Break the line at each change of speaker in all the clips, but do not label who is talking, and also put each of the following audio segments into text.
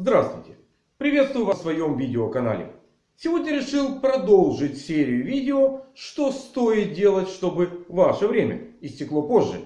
Здравствуйте! Приветствую вас в своем видеоканале. Сегодня решил продолжить серию видео, что стоит делать, чтобы ваше время истекло позже.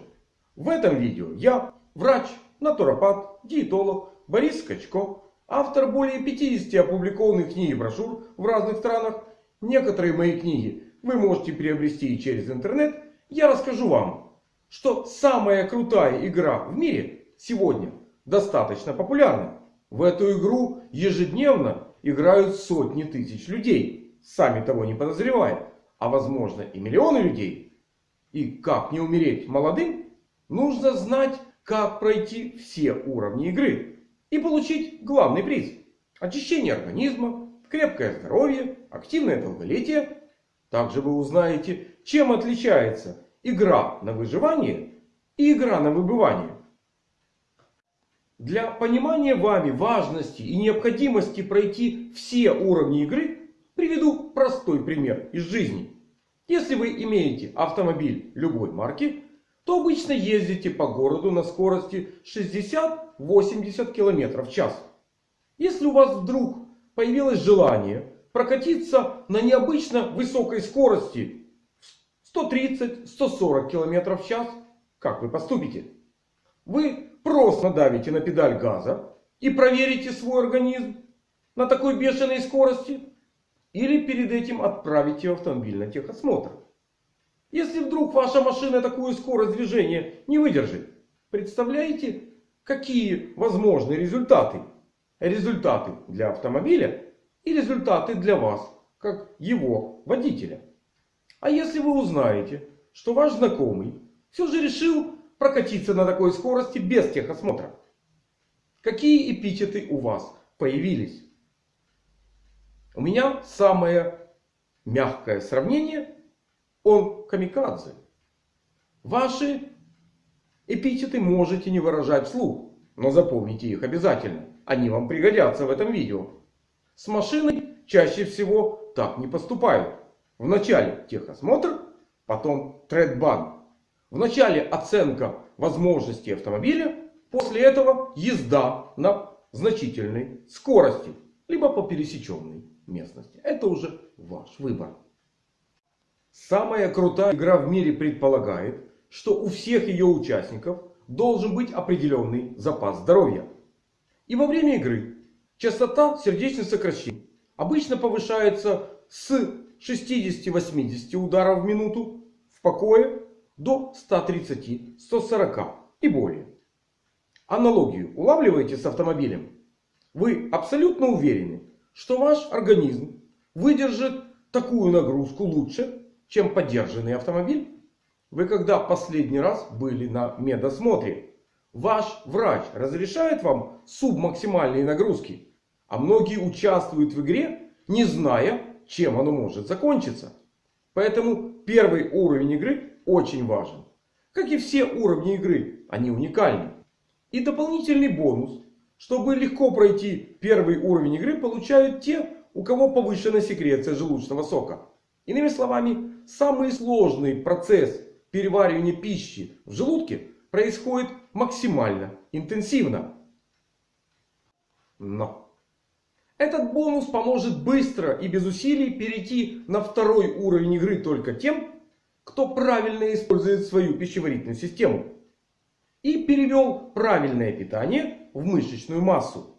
В этом видео я, врач, натуропат, диетолог Борис Скачко, автор более 50 опубликованных книг и брошюр в разных странах. Некоторые мои книги вы можете приобрести и через интернет. Я расскажу вам, что самая крутая игра в мире сегодня достаточно популярна. В эту игру ежедневно играют сотни тысяч людей, сами того не подозревая. А возможно и миллионы людей. И как не умереть молодым, нужно знать, как пройти все уровни игры. И получить главный приз. Очищение организма, крепкое здоровье, активное долголетие. Также вы узнаете, чем отличается игра на выживание и игра на выбывание. Для понимания вами важности и необходимости пройти все уровни игры, приведу простой пример из жизни. Если вы имеете автомобиль любой марки, то обычно ездите по городу на скорости 60-80 км в час. Если у вас вдруг появилось желание прокатиться на необычно высокой скорости 130-140 км в час, как вы поступите? Вы просто давите на педаль газа и проверите свой организм на такой бешеной скорости. Или перед этим отправите автомобиль на техосмотр. Если вдруг ваша машина такую скорость движения не выдержит. Представляете, какие возможны результаты? Результаты для автомобиля и результаты для вас, как его водителя. А если вы узнаете, что ваш знакомый все же решил прокатиться на такой скорости без техосмотра. Какие эпитеты у вас появились? У меня самое мягкое сравнение. Он камикадзе. Ваши эпитеты можете не выражать вслух. Но запомните их обязательно. Они вам пригодятся в этом видео. С машиной чаще всего так не поступают. Вначале техосмотр, потом тредбан Вначале оценка возможностей автомобиля. После этого езда на значительной скорости. Либо по пересеченной местности. Это уже ваш выбор. Самая крутая игра в мире предполагает, что у всех ее участников должен быть определенный запас здоровья. И во время игры частота сердечных сокращений обычно повышается с 60-80 ударов в минуту в покое до 130-140 и более. Аналогию улавливаете с автомобилем? Вы абсолютно уверены, что ваш организм выдержит такую нагрузку лучше, чем поддержанный автомобиль? Вы когда последний раз были на медосмотре? Ваш врач разрешает вам субмаксимальные нагрузки. А многие участвуют в игре, не зная, чем оно может закончиться. Поэтому первый уровень игры очень важен. Как и все уровни игры, они уникальны. И дополнительный бонус. Чтобы легко пройти первый уровень игры, получают те, у кого повышена секреция желудочного сока. Иными словами, самый сложный процесс переваривания пищи в желудке происходит максимально интенсивно. Но этот бонус поможет быстро и без усилий перейти на второй уровень игры только тем, кто правильно использует свою пищеварительную систему. И перевел правильное питание в мышечную массу.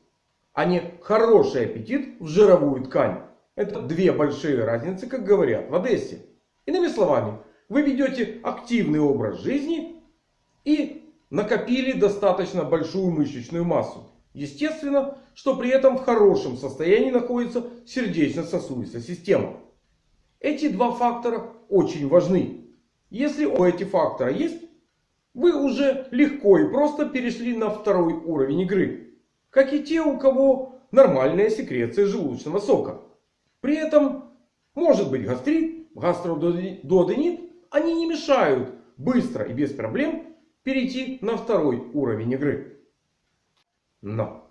А не хороший аппетит в жировую ткань. Это две большие разницы, как говорят в Одессе. Иными словами, вы ведете активный образ жизни и накопили достаточно большую мышечную массу. Естественно, что при этом в хорошем состоянии находится сердечно-сосудистая система. Эти два фактора очень важны. Если у эти фактора есть, вы уже легко и просто перешли на второй уровень игры. Как и те, у кого нормальная секреция желудочного сока. При этом может быть гастрит, гастродуоденит. Они не мешают быстро и без проблем перейти на второй уровень игры. Но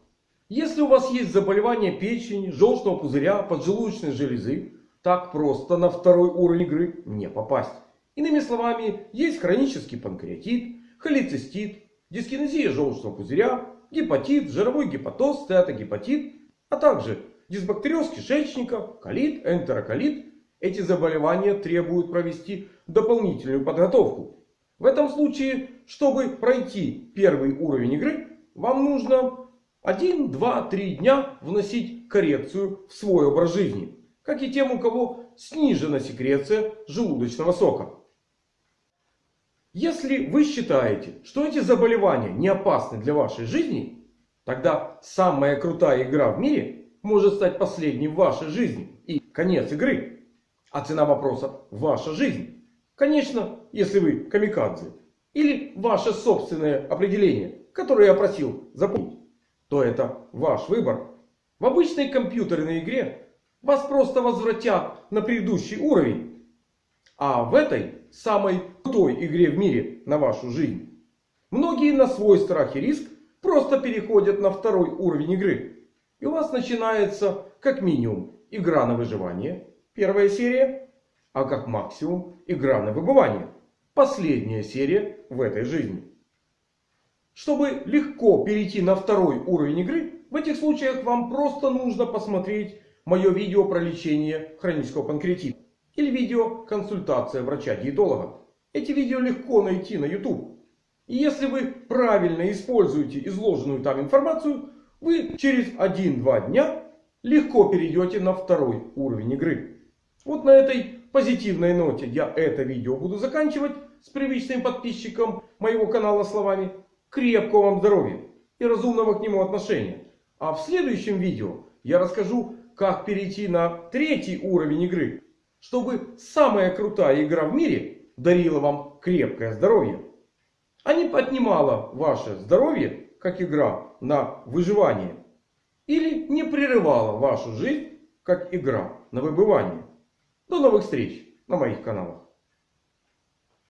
если у вас есть заболевание печени, желчного пузыря, поджелудочной железы, так просто на второй уровень игры не попасть. Иными словами, есть хронический панкреатит, холецистит, дискинезия желчного пузыря, гепатит, жировой гепатоз, стеатогепатит, а также дисбактериоз кишечника, колит, энтероколит. Эти заболевания требуют провести дополнительную подготовку. В этом случае, чтобы пройти первый уровень игры, вам нужно 1, 2, 3 дня вносить коррекцию в свой образ жизни. Как и тем, у кого снижена секреция желудочного сока. Если вы считаете, что эти заболевания не опасны для вашей жизни, тогда самая крутая игра в мире может стать последней в вашей жизни. И конец игры. А цена вопроса ваша жизнь. Конечно, если вы камикадзе. Или ваше собственное определение, которое я просил запомнить. То это ваш выбор. В обычной компьютерной игре вас просто возвратят на предыдущий уровень. А в этой самой крутой игре в мире на вашу жизнь. Многие на свой страх и риск просто переходят на второй уровень игры. И у вас начинается как минимум игра на выживание. Первая серия. А как максимум игра на выбывание. Последняя серия в этой жизни. Чтобы легко перейти на второй уровень игры. В этих случаях вам просто нужно посмотреть мое видео про лечение хронического панкреатита. Или видео консультация врача-диетолога. Эти видео легко найти на YouTube. И если вы правильно используете изложенную там информацию, вы через 1-2 дня легко перейдете на второй уровень игры. Вот на этой позитивной ноте я это видео буду заканчивать с привычным подписчиком моего канала словами крепкого вам здоровья и разумного к нему отношения. А в следующем видео я расскажу, как перейти на третий уровень игры, чтобы самая крутая игра в мире дарила вам крепкое здоровье. А не поднимала ваше здоровье, как игра на выживание. Или не прерывала вашу жизнь, как игра на выбывание. До новых встреч на моих каналах.